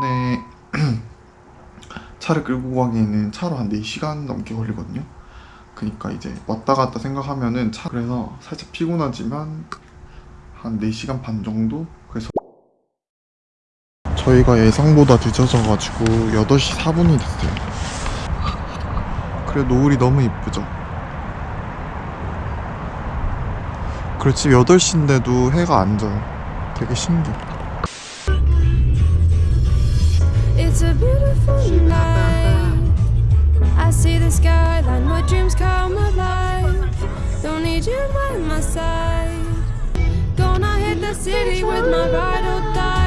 네. 차를 끌고 가기에는 차로 한 4시간 넘게 걸리거든요. 그니까 이제 왔다 갔다 생각하면은 차 그래서 살짝 피곤하지만 한 4시간 반 정도? 그래서 저희가 예상보다 늦어져가지고 8시 4분이 됐어요. 그래 노을이 너무 이쁘죠? 지금 8시인데도 해가 안 져요. 되게 신기해. Gonna hit the city with my ride or dies.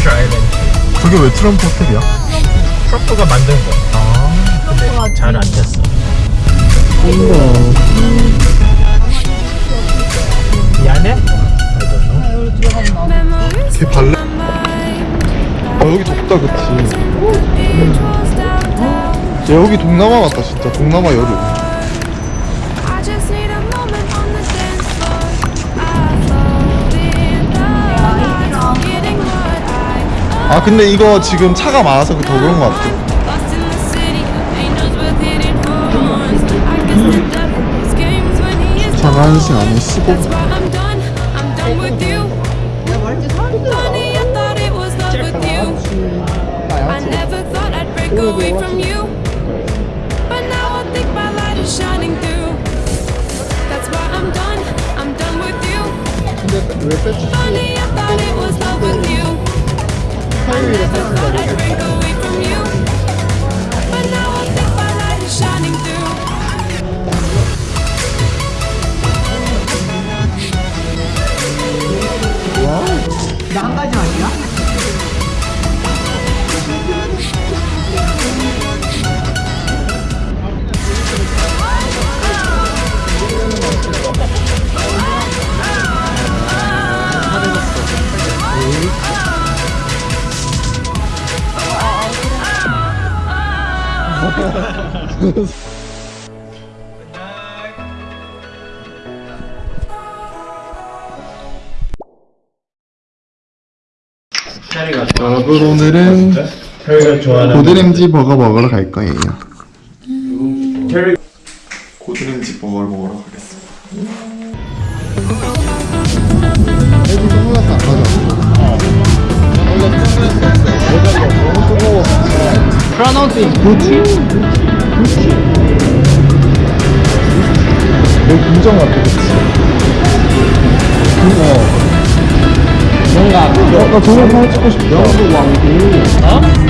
트레셔 아일랜드 그게 왜 트럼프 호텔이야? 트럼프가 만든 거야 아 근데 잘 안 됐어 미안해? 걔 발레? 아 여기 덥다 그치 downtown. 야 여기 동남아 같다 진짜 동남아 여름 아 근데 이거 지금 차가 많아서 더 그런 것 같아 horns. I guess the devil plays games I think my light is shining through. 캐리가 여러분 오늘은 고드램지 버거 먹으러 갈 거예요. 고드램지 버거를 먹으러 가겠습니다. 애기 선글라스 안 가져 프라노스 구찌 내 궁정 같아 그치? 어. 뭔가 그거 나 저런 사진 찍고 싶다 영국 왕국 어?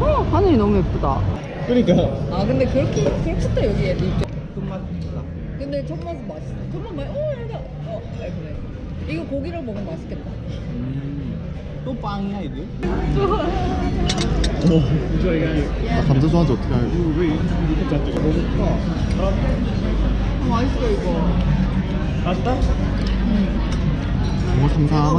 어, 하늘이 너무 예쁘다. 그러니까 아, 근데 그렇게, 그렇겠다, 여기 애들. 끝맛 근데 첫 맛은 맛있어. 첫 맛, 맛, 어, 여기다. 어, 아, 그래. 이거 고기랑 먹으면 맛있겠다. 또 빵이야 이거? 나 감자 좋아하는지 어떻게 알고 왜 이렇게 잡지? 너무 아, 맛있어, 이거. 맛있다? 뭐 삼삼한